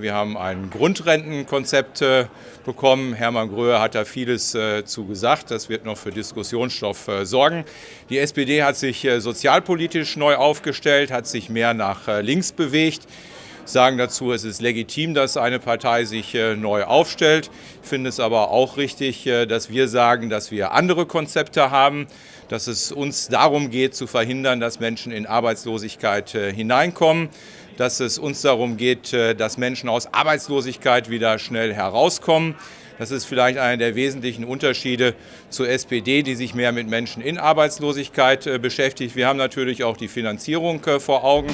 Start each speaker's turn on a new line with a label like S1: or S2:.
S1: Wir haben ein Grundrentenkonzept äh, bekommen. Hermann Gröhe hat da vieles äh, zu gesagt. Das wird noch für Diskussionsstoff äh, sorgen. Die SPD hat sich sozialpolitisch neu aufgestellt, hat sich mehr nach links bewegt sagen dazu, es ist legitim, dass eine Partei sich neu aufstellt. Ich finde es aber auch richtig, dass wir sagen, dass wir andere Konzepte haben, dass es uns darum geht, zu verhindern, dass Menschen in Arbeitslosigkeit hineinkommen dass es uns darum geht, äh, dass Menschen aus Arbeitslosigkeit wieder schnell herauskommen. Das ist vielleicht einer der wesentlichen Unterschiede zur SPD, die sich mehr mit Menschen in Arbeitslosigkeit äh, beschäftigt. Wir haben natürlich auch die Finanzierung äh, vor Augen.